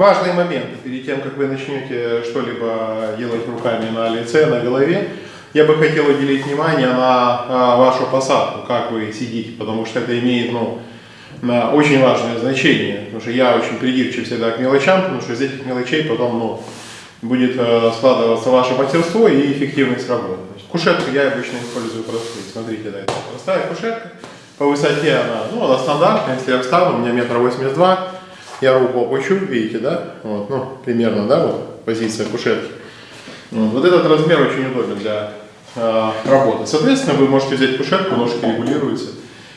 Важные моменты перед тем, как вы начнете что-либо делать руками на лице, на голове. Я бы хотел уделить внимание на а, вашу посадку, как вы сидите, потому что это имеет ну, очень важное значение. Потому что я очень придирчив всегда к мелочам, потому что из этих мелочей потом ну, будет э, складываться ваше мастерство и эффективность работы. Значит, кушетку я обычно использую простую. Смотрите, да, это простая кушетка. По высоте она, ну, она стандартная. Если я встану, у меня метр восемьдесят два, я руку опущу, видите, да? Вот, ну, примерно, да, вот позиция кушетки. Вот, вот этот размер очень удобен для э, работы. Соответственно, вы можете взять кушетку, ножки регулируются.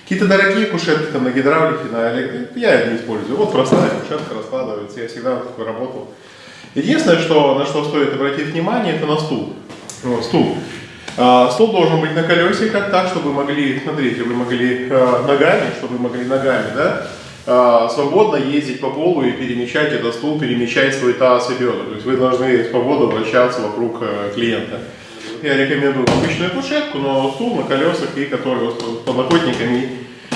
Какие-то дорогие кушетки там на гидравлике, на электрике, я их не использую. Вот простая кушетка раскладывается, я всегда вот такой работал. Единственное, что, на что стоит обратить внимание, это на стул. Вот, стул. А, стул должен быть на колесиках так, чтобы вы могли, смотрите, вы могли а, ногами, чтобы вы могли ногами, да, свободно ездить по полу и перемещать этот стул, перемещать свой таз и. То есть вы должны свободно вращаться вокруг а, клиента. Я рекомендую обычную кушетку, но стул на колесах и который с подлокотниками,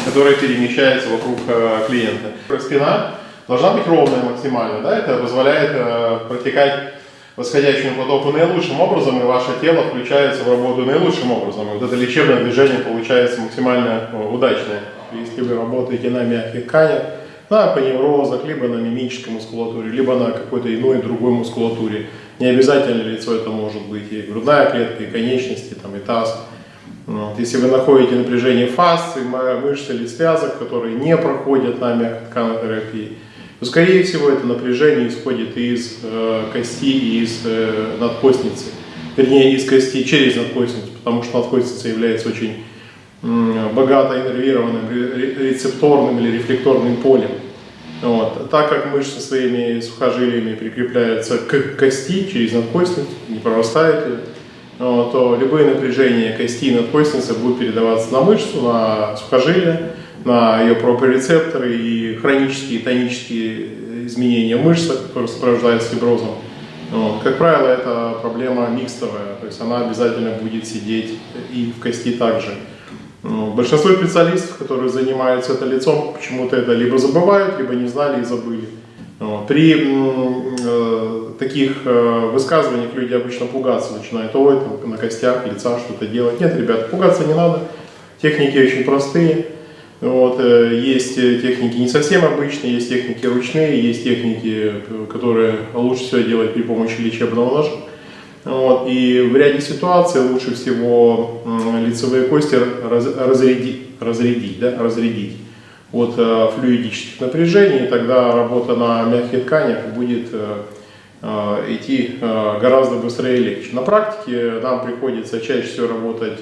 который перемещается вокруг а, клиента. Спина должна быть ровная максимально, да, это позволяет э, протекать восходящему потоку наилучшим образом, и ваше тело включается в работу наилучшим образом. И вот это лечебное движение получается максимально э, удачное. Если вы работаете на мягких тканях, на поневрозах, либо на мимической мускулатуре, либо на какой-то иной другой мускулатуре. Не обязательно лицо это может быть и грудная клетка, и конечности, там, и таз. Вот. Если вы находите напряжение фасции, мышц или связок, которые не проходят на мягкотканной терапии, то, скорее всего, это напряжение исходит из э, кости и из э, надкостницы. Вернее, из кости через надкостницу, потому что надкостница является очень богато иннервированным рецепторным или рефлекторным полем. Вот. Так как мышцы своими сухожилиями прикрепляются к кости через надкостницу, не прорастает ее, вот, то любые напряжения кости и надкостницы будут передаваться на мышцу, на сухожилие, на ее проприорецепторы и хронические тонические изменения мышц, которые сопровождаются фиброзом. Вот. Как правило, это проблема микстовая, то есть она обязательно будет сидеть и в кости также. Вот. Большинство специалистов, которые занимаются это лицом, почему-то это либо забывают, либо не знали и забыли. Вот. При э, таких э, высказываниях люди обычно пугаться начинают, ой, там, на костях лица что-то делать. Нет, ребят, пугаться не надо, техники очень простые. Вот, э, есть техники не совсем обычные, есть техники ручные, есть техники, которые лучше всего делать при помощи лечебного ножа. Вот, и в ряде ситуаций лучше всего лицевые кости разрядить, разрядить, да, разрядить от э, флюидических напряжений, тогда работа на мягких тканях будет идти гораздо быстрее и легче. На практике нам приходится чаще всего работать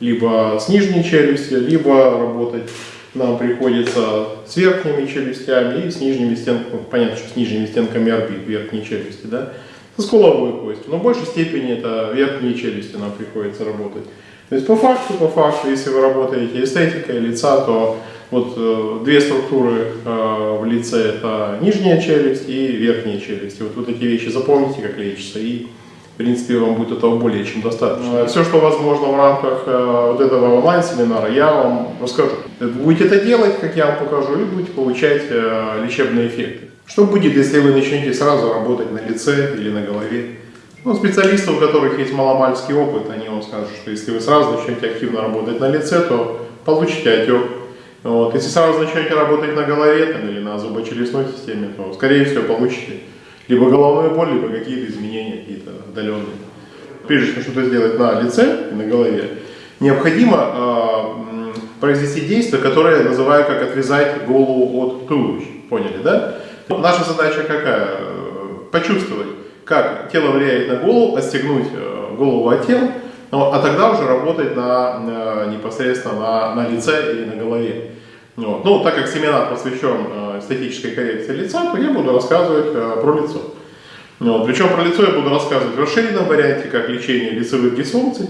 либо с нижней челюстью, либо работать нам приходится с верхними челюстями и с нижними стенками, понятно, что с нижними стенками орбит верхней челюсти, да, со скуловой костью, но в большей степени это верхние челюсти нам приходится работать. То есть по факту, по факту, если вы работаете эстетикой лица, то вот э, две структуры э, в лице это нижняя челюсть и верхняя челюсть. И вот, вот эти вещи запомните, как лечится, и в принципе, вам будет этого более чем достаточно. Все, что возможно в рамках э, вот этого онлайн-семинара, я вам расскажу. Будете это делать, как я вам покажу, и будете получать э, лечебные эффекты. Что будет, если вы начнете сразу работать на лице или на голове? Ну, специалисты, у которых есть маломальский опыт, они вам скажут, что если вы сразу начнете активно работать на лице, то получите отек. Вот. Если сразу начнете работать на голове там, или на зубочелюстной системе, то, скорее всего, получите либо головную боль, либо какие-то изменения какие-то отдаленные. Прежде чем что-то сделать на лице и на голове, необходимо э, произвести действие, которое называю как отрезать голову от туловища. Поняли, да? Наша задача какая? Почувствовать, как тело влияет на голову, отстегнуть э, голову от тела, ну, а тогда уже работать на, на, непосредственно на, на лице или на голове. Вот. Ну, так как семинар посвящен э, эстетической коррекции лица, то я буду рассказывать э, про лицо. Вот. Причем про лицо я буду рассказывать в расширенном варианте, как лечение лицевых дисфункций.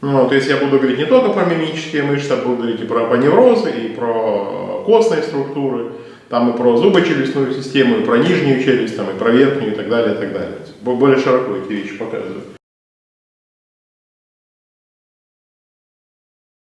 Вот. То есть я буду говорить не только про мимические мышцы, а буду говорить и про поневрозы, и про костные структуры, там и про зубочелюстную систему, и про нижнюю челюсть, там, и про верхнюю, и так далее, и так далее. Более широко эти вещи показываю.